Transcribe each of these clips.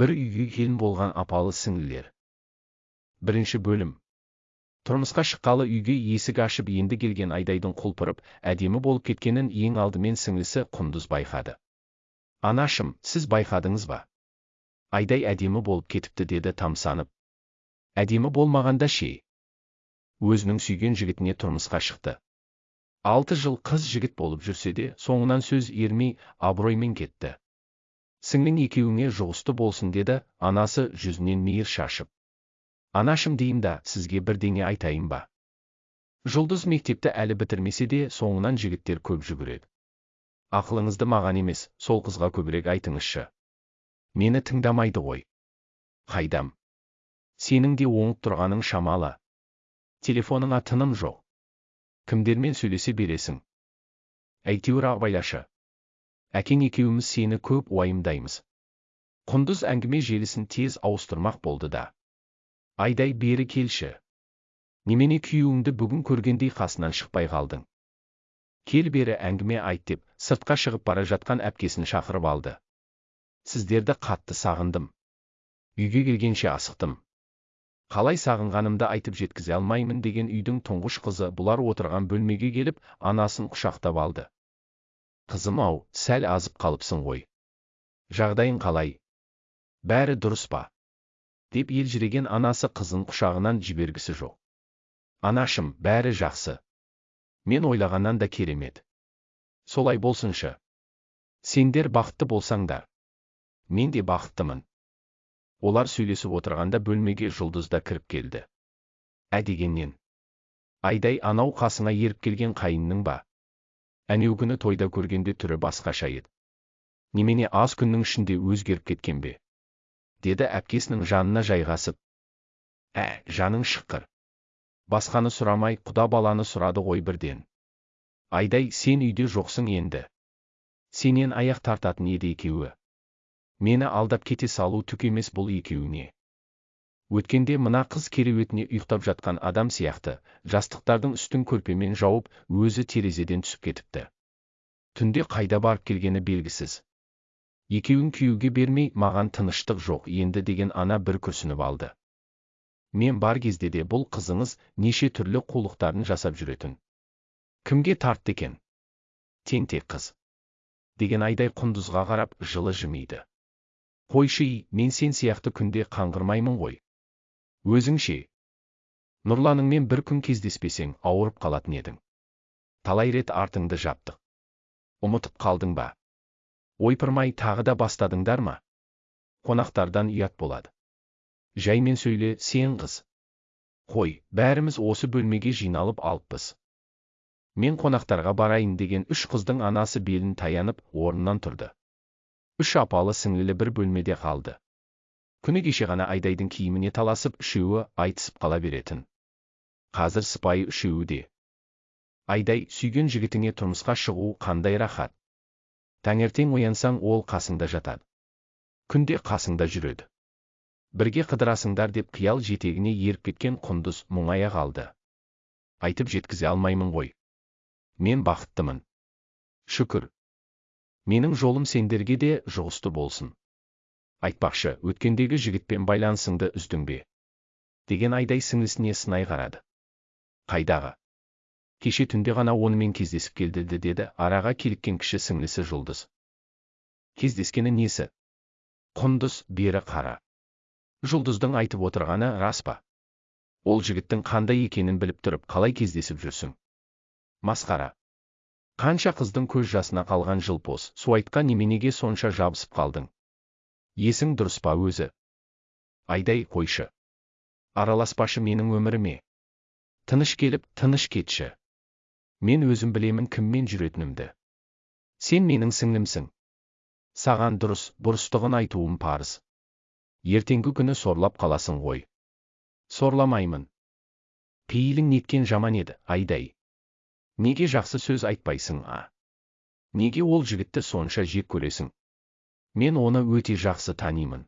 бір үйге келін болған апалы сіңлілер. Бірінші бөлім. Тұрмысқа шыққалы үйге есік ашып енді келген айдайдың құлпырып әдемі болып кеткенін ең алдымен сіңлісі құндыз байқады. Анашым сіз байқадыңыз ба? Айдай әдемі болып кетіпті деді тамсанып. Әдемі болмағанда ше? Өзінің сүйген жігітіне тұрмысқа шықты. Алты жыл қыз жігіт болып жүрсе де соңынан сөз ермей абыроймен кетті. Сіңлің екеуіңе жұғысты болсын деді анасы жүзінен мейір шашып. Анашым дейім да сізге бірдеңе айтайын ба? Жұлдыз мектепті әлі бітірмесе де соңынан жігіттер көп жүгіреді. Ақылыңызды маған емес сол қызға көбірек айтыңызшы. Мені тыңдамайды ғой. Қайдам? Сенің де оңып тұрғаның шамалы. Телефоныңа тыным жоқ. Кімдермен сөйлесе бересің? Әйтеуір абайлашы әкең екеуміз сені көп уайымдаймыз. Құндыз әңгіме желісін тез ауыстырмақ болды да. Айдай бері келші. Немене күйеуіңді бүгін көргендей қасынан шықпай қалдың? Кел бері әңгіме айт деп сыртқа шығып бара жатқан әпкесін шақырып алды. Сіздерді қатты сағындым. Үйге келгенше асықтым. Қалай сағынғанымды айтып жеткізе алмаймын деген үйдің тұңғыш қызы бұлар отырған бөлмеге келіп анасын құшақтап алды. Қызым ау сәл азып қалыпсың ғой. Жағдайың қалай? Бәрі дұрыс па? Деп елжіреген анасы қызын құшағынан жібергісі жоқ. Анашым бәрі жақсы. Мен ойлағаннан да керемет. Солай болсыншы. Сендер бақытты болсаңдар. Мен де бақыттымын. Олар сөйлесіп отырғанда бөлмеге жұлдыз да кіріп келді. Ә дегеннен. Айдай анау қасыңа еріп келген қайынның ба? Күні тойда көргенде түрі басқаша еді немене аз күннің ішінде өзгеріп кеткен бе? Деді әпкесінің жанына жайғасып. Ә жаның шыққыр басқаны сұрамай құда баланы сұрады ғой бірден. Айдай сен үйде жоқсың енді. Сенен аяқ тартатын еді екеуі. Мені алдап кете салу түк емес бұл екеуіне. Өткенде мына қыз кереуетіне ұйықтап жатқан адам сияқты жастықтардың үстін көрпемен жауып өзі терезеден түсіп кетіпті. Түнде қайда барып келгені белгісіз. Екеуін күйеуге бермей маған тыныштық жоқ енді деген ана бір күрсініп алды. Мен бар кезде де бұл қызыңыз неше түрлі қулықтарын жасап жүретін. Кімге тартты екен? Тентек қыз. Деген айдай құндызға қарап жылы жымиды. Қойшы мен сен сияқты күнде қаңғырмаймын ғой. Өзің ше нұрланыңмен бір күн кездеспесең ауырып қалатын едің. Талай рет артыңды жаптық. Ұмытып қалдың ба? Ойпырмай тағы да бастадыңдар ма? Қонақтардан ұят болады. Жаймен сөйле сен қыз. Қой бәріміз осы бөлмеге жиналып алыппыз. Мен қонақтарға барайын деген үш қыздың анасы белін таянып орнынан тұрды. Үш апалы сіңлілі бір бөлмеде қалды. Күні кеше ғана айдайдың киіміне таласып үшеуі айтысып қала беретін. Қазір сыпайы үшеуі де. Айдай сүйген жігітіңе тұрмысқа шығу қандай рахат? Таңертең оянсаң ол қасыңда жатады. Күнде қасыңда жүреді. Бірге қыдырасыңдар деп қиял жетегіне еріп кеткен құндыз мұңая қалды айтып жеткізе алмаймын ғой. Мен бақыттымын. Шүкір. Менің жолым сендерге де жұғысты болсын. Айтпақшы өткендегі жігітпен байланысыңды үздің бе? деген айдай сіңлісіне сынай қарады. Қайдағы? Кеше түнде ғана онымен кездесіп келді деді араға киліккен кіші сіңлісі жұлдыз. Кездескені несі? Құндыз бері қара жұлдыздың айтып отырғаны рас па? Ол жігіттің қандай екенін біліп тұрып қалай кездесіп жүрсің? Масқара қанша қыздың көз жасына қалған жылпос суайтқа неменеге сонша жабысып қалдың? Есің дұрыс па өзі? Айдай қойшы. Араласпашы менің өміріме. Тыныш келіп тыныш кетші. Мен өзім білемін кіммен жүретінімді. Сен менің сіңлімсің. Саған дұрыс бұрыстығын айтуым парыз. Ертеңгі күні сорлап қаласың ғой. Сорламаймын. Пейілің неткен жаман еді айдай. Неге жақсы сөз айтпайсың а? Неге ол жігітті сонша жек көресің? Мен оны өте жақсы танимын.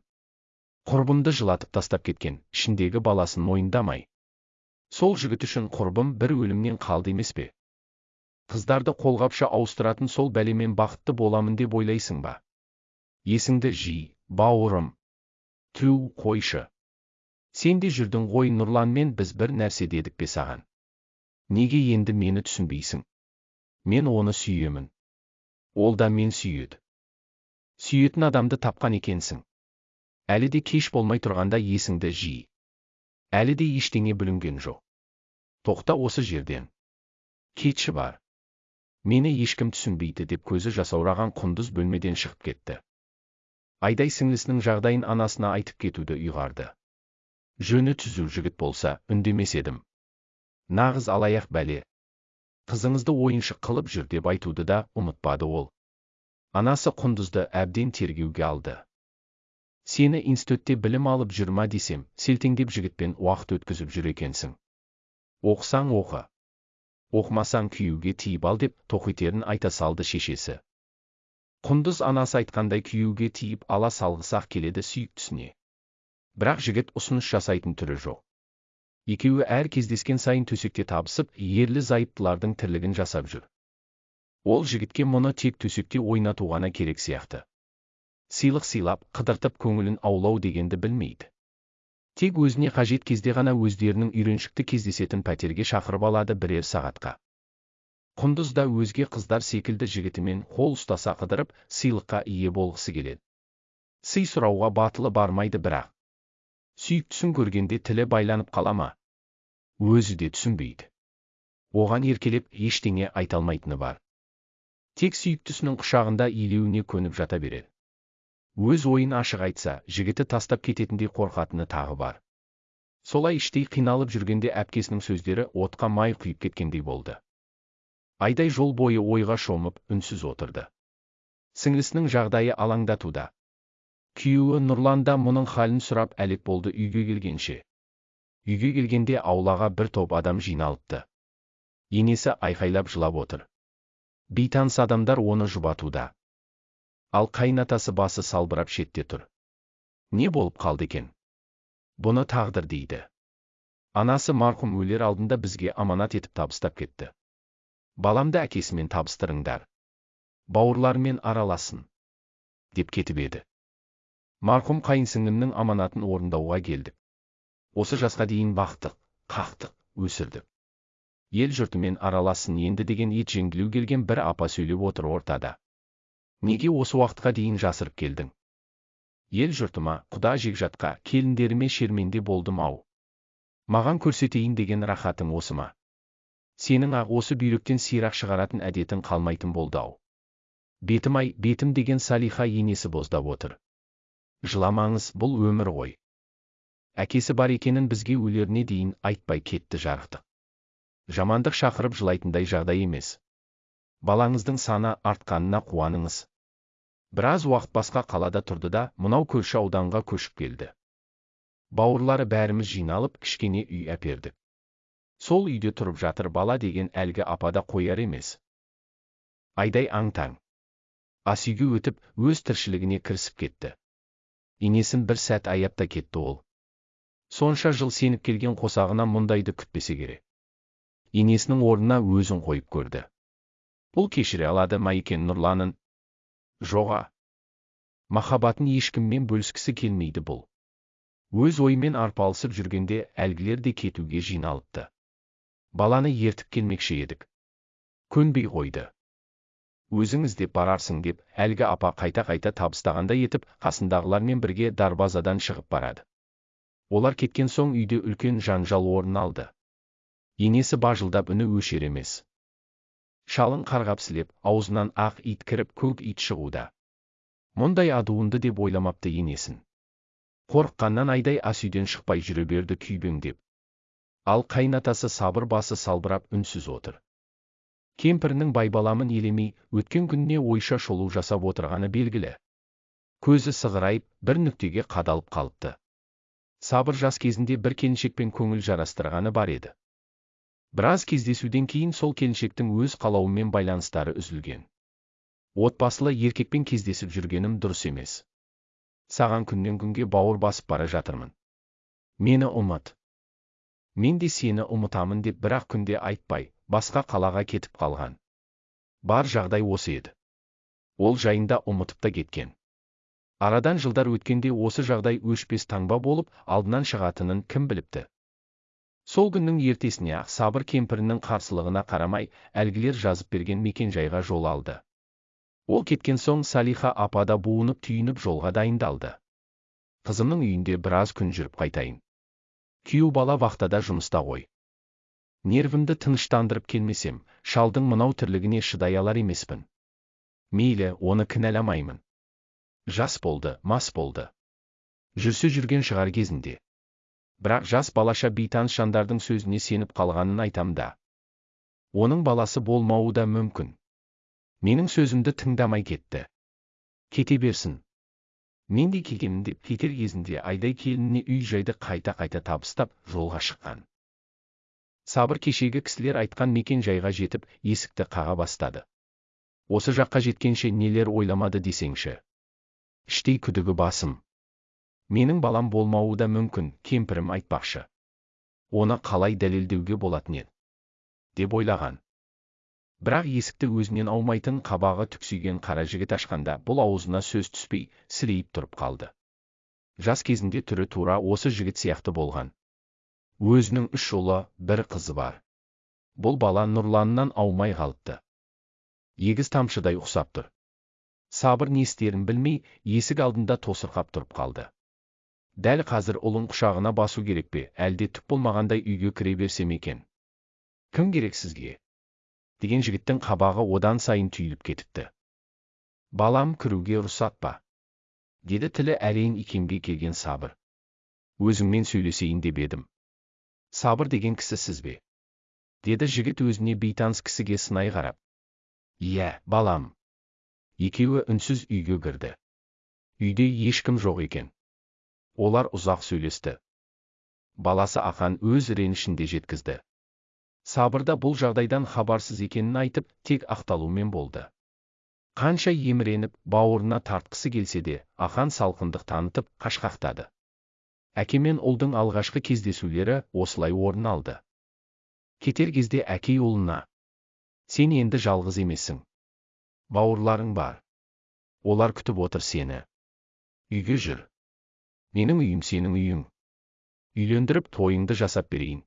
Құрбымды жылатып тастап кеткен ішіндегі баласын мойындамай. Сол жігіт үшін құрбым бір өлімнен қалды емес пе? Қыздарды қолғапша ауыстыратын сол бәлемен бақытты боламын деп ойлайсың ба? Есіңді жи бауырым. Түу қойшы. Сен де жүрдің ғой нұрланмен біз бір нәрсе дедік пе саған? Неге енді мені түсінбейсің? Мен оны сүйемін. Ол да мен сүйеді. Сүйетін адамды тапқан екенсің. Әлі де кеш болмай тұрғанда есіңді жи. Әлі де ештеңе бүлінген жоқ. Тоқта осы жерден. Кетші бар. Мені ешкім түсінбейді деп көзі жасаураған құндыз бөлмеден шығып кетті. Айдай сіңлісінің жағдайын анасына айтып кетуді ұйғарды. Жөні түзу жігіт болса үндемес едім. Нағыз алаяқ бәле. Қызыңызды ойыншық қылып жүр деп айтуды да ұмытпады ол. Анасы құндызды әбден тергеуге алды. Сені институтте білім алып жүр ма десем селтеңдеп жігітпен уақыт өткізіп жүр екенсің. Оқысаң оқы. Оқымасаң күйеуге тиіп ал деп тоқетерін айта салды шешесі. Құндыз анасы айтқандай күйеуге тиіп ала салғысы ақ келеді сүйіктісіне бірақ жігіт ұсыныс жасайтын түрі жоқ. Екеуі әр кездескен сайын төсекте табысып ерлі зайыптылардың тірлігін жасап жүр. Ол жігітке мұны тек төсекте ойнату ғана керек сияқты. Сыйлық сыйлап қыдыртып көңілін аулау дегенді білмейді. Тек өзіне қажет кезде ғана өздерінің үйреншікті кездесетін пәтерге шақырып алады бірер сағатқа. Құндыз да өзге қыздар секілді жігітімен қол ұстаса қыдырып сыйлыққа ие болғысы келеді. Сый сұрауға батылы бармайды бірақ. Сүйіктісін көргенде тілі байланып қала ма? Өзі де түсінбейді. Оған еркелеп ештеңе айта алмайтыны бар. Тек сүйіктісінің құшағында илеуіне көніп жата береді өз ойын ашық айтса жігіті тастап кететіндей қорқатыны тағы бар. Солай іштей қиналып жүргенде әпкесінің сөздері отқа май құйып кеткендей болды. Айдай жол бойы ойға шомып үнсіз отырды. Сіңлісінің жағдайы алаңдатуда. Күйеуі нұрлан да мұның халін сұрап әлек болды үйге келгенше. Үйге келгенде аулаға бір топ адам жиналыпты. Енесі айқайлап жылап отыр. Бейтаныс адамдар оны жұбатуда. Ал қайнатасы басы салбырап шетте тұр. Не болып қалды екен? Бұны тағдыр дейді. Анасы марқұм өлер алдында бізге аманат етіп табыстап кетті. Баламды әкесімен табыстырыңдар. Бауырларымен араласын. Деп кетіп еді. Марқұм қайынсіңлімнің аманатын орындауға келдік осы жасқа дейін бақтық қақтық өсірдік ел жұртымен араласын енді деген ет жеңділеу келген бір апа сөйлеп отыр ортада. Неге осы уақытқа дейін жасырып келдің? Ел жұртыма құда жекжатқа келіндеріме шерменде болдым ау. Маған көрсетейін деген рахатың осы ма? Сенің ақ осы бүйректен сирақ шығаратын әдетің қалмайтын болды ау. Бетім ай бетім деген салиха енесі боздап отыр. Жыламаңыз бұл өмір ғой. Әкесі бар екенін бізге өлеріне дейін айтпай кетті жарықтық. Жамандық шақырып жылайтындай жағдай емес. Балаңыздың саны артқанына қуаныңыз. Біраз уақыт басқа қалада тұрды да мынау көрші ауданға көшіп келді. Бауырлары бәріміз жиналып кішкене үй әпердік. Сол үйде тұрып жатыр бала деген әлгі апада қояр емес. Айдай аң-таң. Ас үйге өтіп өз тіршілігіне кірісіп кетті. Енесін бір сәт аяп та кетті ол. Сонша жыл сеніп келген қосағына мұндайды күтпесе керек. Енесінің орнына өзін қойып көрді. Бұл кешіре алады ма екен нұрланын? Жоға махаббатын ешкіммен бөліскісі келмейді бұл. Өз ойымен арпалысып жүргенде әлгілер де кетуге жиналыпты. Баланы ертіп келмекші едік. Көнбей қойды. Өзіңіз деп барарсың деп әлгі апа қайта-қайта табыстағандай етіп қасындағылармен бірге дарбазадан шығып барады. Олар кеткен соң үйде үлкен жанжал орын алды. Енесі бажылдап үні өшер емес. Шалын қарғапсілеп аузынан ақ ит кіріп көк ит шығуда. Мұндай адуынды деп ойламапты енесін. Қорыққаннан айдай ас үйден шықпай жүре берді күйбеңдеп ал қайнатасы сабыр басы салбырап үнсіз отыр. Кемпірінің байбаламын елемей өткен күніне ойша шолу жасап отырғаны белгілі. Көзі сығырайып бір нүктеге қадалып қалыпты. Сабыр жас кезінде бір келіншекпен көңіл жарастырғаны бар еді. Біраз кездесуден кейін сол келіншектің өз қалауымен байланыстары үзілген. Отбасылы еркекпен кездесіп жүргенім дұрыс емес. Саған күннен күнге бауыр басып бара жатырмын. Мені ұмыт. Мен де сені ұмытамын деп бір ақ күнде айтпай басқа қалаға кетіп қалған. Бар жағдай осы еді. Ол жайында ұмытып та кеткен. Арадан жылдар өткенде осы жағдай өшпес таңба болып алдынан шығатынын кім біліпті. Сол күннің ертесіне сабыр кемпірінің қарсылығына қарамай, әлгілер жазып берген мекен-жайға жол алды. Ол кеткен соң Салиха апада буынып түйініп жолға дайындалды. Қызымның үйінде біраз күн жүріп қайтайын. Күйеу бала вахтада жұмыста ғой. Нервімді тыныштандырып келмесем, шалдың мынау тірлігіне шыдай алар емеспін. Мейлі, оны кінәламаймын. Жас болды, мас болды. Жүрсе жүрген шығар кезінде. Бірақ жас балаша бейтаныс сөзіне сеніп қалғанын айтам да. Оның баласы болмауы да мүмкін. Менің сөзімді тыңдамай кетті. Кете берсін. Мен де деп кетер кезінде айдай келініне үй жайды қайта-қайта табыстап жолға шыққан. Сабыр кешегі кісілер айтқан мекен жайға жетіп, есікті қаға бастады. Осы жаққа жеткенше нелер ойламады десеңші. Іштей күдігі басым. Менің балам болмауы да мүмкін, кемпірім айтпақшы. Оны қалай дәлелдеуге болатын еді? деп ойлаған. Бірақ есікті өзінен аумайтын қабағы түксиген қара жігіт ашқанда бұл аузына сөз түспей, сірейіп тұрып қалды. Жас кезінде түрі тура осы жігіт сияқты болған. Өзінің үш ұлы, бір қызы бар. Бұл бала Нұрланнан аумай қалыпты. Егіз тамшыдай ұқсап тұр. Сабыр не істерін білмей, есік алдында тосырқап тұрып қалды. Дәл қазір ұлын құшағына басу керек пе, әлде түк болмағандай үйге кіре берсем екен. Кім керек сізге? деген жігіттің қабағы одан сайын түйіліп кетіпті. Балам кіруге рұқсат па? деді тілі әрең икемге келген сабыр. Өзіңмен сөйлесейін деп едім. Сабыр деген кісі сіз бе? деді жігіт өзіне бейтаныс кісіге сынай қарап. Иә, балам. Екеуі үнсіз үйге кірді. Үйде ешкім жоқ екен. Олар ұзақ сөйлесті. Баласы ақан өз ренішінде жеткізді. Сабырда бұл жағдайдан хабарсыз екенін айтып, тек ақталумен болды. Қанша еміреніп, бауырына тартқысы келсе де, ақан салқындық танытып, қашқақтады. Әке мен ұлдың алғашқы кездесулері осылай орын алды. Кетер кезде әкей ұлына. Сен енді жалғыз емессің. Бауырларың бар. Олар күтіп отыр сені. Үйге жүр. Менің үйім сенің үйің. Үйлендіріп тойыңды жасап берейін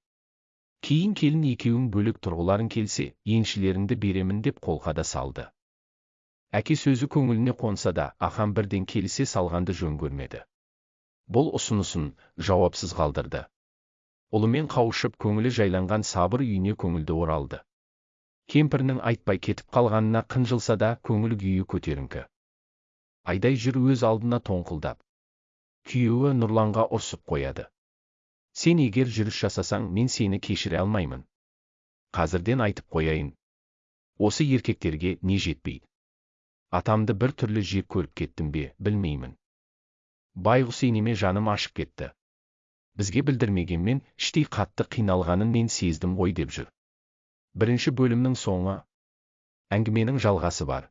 кейін келін екеуің бөлек тұрғыларың келсе еншілеріңді беремін деп қолқа да салды әке сөзі көңіліне қонса да ахан бірден келісе салғанды жөн көрмеді бұл ұсынысын жауапсыз қалдырды ұлымен қауышып көңілі жайланған сабыр үйіне көңілді оралды кемпірінің айтпай кетіп қалғанына қынжылса да көңіл күйі көтеріңкі айдай жүр өз алдына тоңқылдап күйеуі нұрланға ұрсып қояды. Сен егер жүріс жасасаң мен сені кешіре алмаймын. Қазірден айтып қояйын. Осы еркектерге не жетпейді атамды бір түрлі жек көріп кеттім бе білмеймін. Байғұс енеме жаным ашып кетті. Бізге білдірмегенмен іштей қатты қиналғанын мен сездім ғой деп жүр. Бірінші бөлімнің соңы. Әңгіменің жалғасы бар.